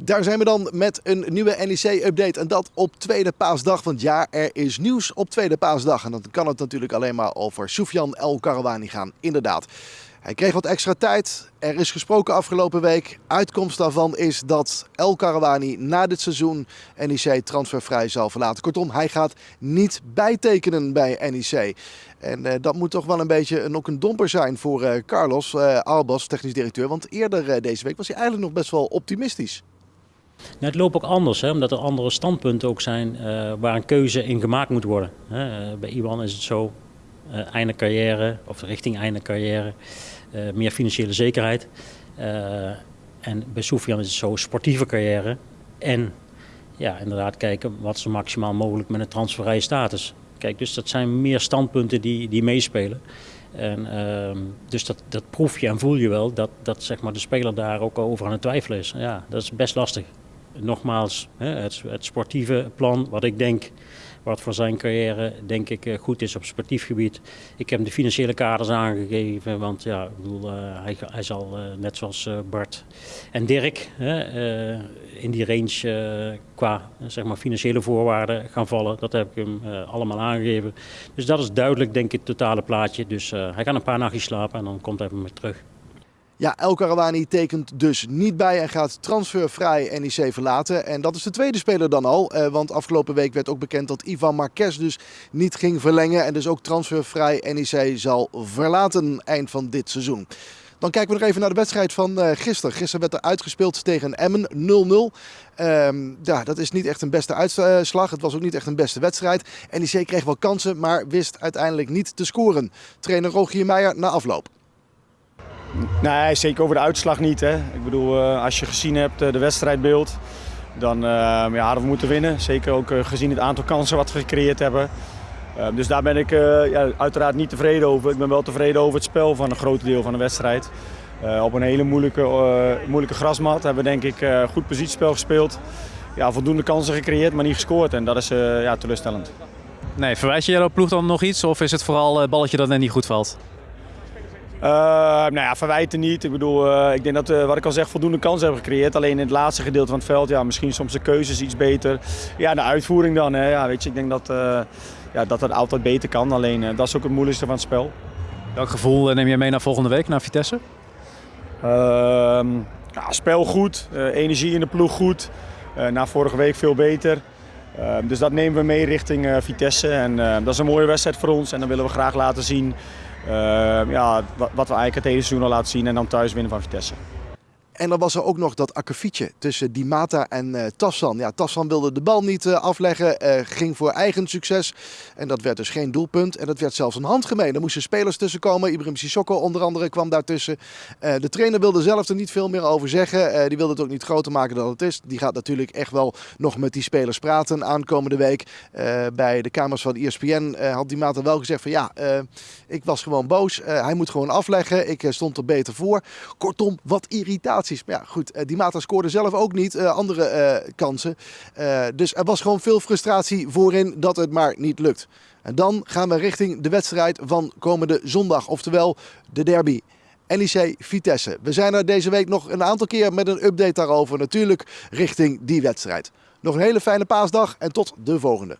Daar zijn we dan met een nieuwe NEC-update. En dat op tweede paasdag. Want ja, er is nieuws op tweede paasdag. En dan kan het natuurlijk alleen maar over Soufiane El Karawani gaan. Inderdaad. Hij kreeg wat extra tijd. Er is gesproken afgelopen week. Uitkomst daarvan is dat El Karawani na dit seizoen NEC transfervrij zal verlaten. Kortom, hij gaat niet bijtekenen bij NEC. En uh, dat moet toch wel een beetje een, ook een domper zijn voor uh, Carlos uh, Albas, technisch directeur. Want eerder deze week was hij eigenlijk nog best wel optimistisch. Nou, het loopt ook anders, hè, omdat er andere standpunten ook zijn waar een keuze in gemaakt moet worden. bij Iwan is het zo, einde carrière of richting einde carrière. Meer financiële zekerheid. En bij Soufiane is het zo sportieve carrière. En ja, inderdaad kijken wat ze maximaal mogelijk met een transfervrije status. Kijk, dus dat zijn meer standpunten die, die meespelen. En, uh, dus dat, dat proef je en voel je wel dat, dat zeg maar, de speler daar ook over aan het twijfelen is. Ja, dat is best lastig. Nogmaals, het, het sportieve plan, wat ik denk wat voor zijn carrière denk ik eh, goed is op sportief gebied. Ik heb de financiële kaders aangegeven, want ja, ik bedoel, uh, hij, hij, zal uh, net zoals Bart en Dirk in die range qua zeg maar, financiële voorwaarden gaan vallen. Dat heb ik hem allemaal aangegeven. Dus dat is duidelijk denk ik het totale plaatje. Dus hij gaat een paar nachtjes slapen en dan komt hij weer terug. Ja, El Karawani tekent dus niet bij en gaat transfervrij NEC verlaten. En dat is de tweede speler dan al. Eh, want afgelopen week werd ook bekend dat Ivan Marquez dus niet ging verlengen. En dus ook transfervrij NEC zal verlaten eind van dit seizoen. Dan kijken we nog even naar de wedstrijd van uh, gisteren. Gisteren werd er uitgespeeld tegen Emmen 0-0. Um, ja, dat is niet echt een beste uitslag. Het was ook niet echt een beste wedstrijd. NEC kreeg wel kansen, maar wist uiteindelijk niet te scoren. Trainer Rogier Meijer na afloop. Nee, zeker over de uitslag niet. Hè. Ik bedoel, uh, als je gezien hebt uh, de wedstrijdbeeld, dan uh, ja, hadden we moeten winnen. Zeker ook gezien het aantal kansen wat we gecreëerd hebben. dus daar ben ik ja, uiteraard niet tevreden over. Ik ben wel tevreden over het spel van een groot deel van de wedstrijd. op een hele moeilijke, moeilijke grasmat hebben we denk ik goed positiespel gespeeld. Ja, voldoende kansen gecreëerd, maar niet gescoord. En dat is ja, teleurstellend. Nee, verwijs je jouw ploeg dan nog iets? Of is het vooral het balletje dat net niet goed valt? Uh, nou ja, verwijten niet. Ik bedoel, uh, ik denk dat we, wat ik al zeg, voldoende kansen hebben gecreëerd. Alleen in het laatste gedeelte van het veld, ja, misschien soms de keuzes iets beter. Ja, de uitvoering dan. Hè. Ja, weet je, ik denk dat, ja, dat het altijd beter kan. Alleen dat is ook het moeilijkste van het spel. Welk gevoel neem je mee naar volgende week, naar Vitesse? Ehm, ja, spel goed, energie in de ploeg goed. na vorige week veel beter. Ehm, dus dat nemen we mee richting Vitesse. En dat is een mooie wedstrijd voor ons. En dan willen we graag laten zien ja, wat, wat we eigenlijk het hele seizoen al laten zien en dan thuis winnen van Vitesse. En dan was er ook nog dat akkefietje tussen Di Mata en uh, Tassan. Ja, Tassan wilde de bal niet uh, afleggen, uh, ging voor eigen succes. En dat werd dus geen doelpunt. En dat werd zelfs een handgemeen. Er moesten spelers tussen komen. Ibrahim Sissoko onder andere kwam daartussen. de trainer wilde zelf er niet veel meer over zeggen. die wilde het ook niet groter maken dan het is. Die gaat natuurlijk echt wel nog met die spelers praten aankomende week. bij de kamers van ESPN had Di Mata wel gezegd van ja, ik was gewoon boos. hij moet gewoon afleggen. Ik stond er beter voor. Kortom, wat irritatie maar ja, goed, uh, die Mata scoorde zelf ook niet uh, andere uh, kansen. dus er was gewoon veel frustratie voorin dat het maar niet lukt. En dan gaan we richting de wedstrijd van komende zondag, oftewel de derby. NEC Vitesse. We zijn er deze week nog een aantal keer met een update daarover. Natuurlijk richting die wedstrijd. Nog een hele fijne paasdag en tot de volgende.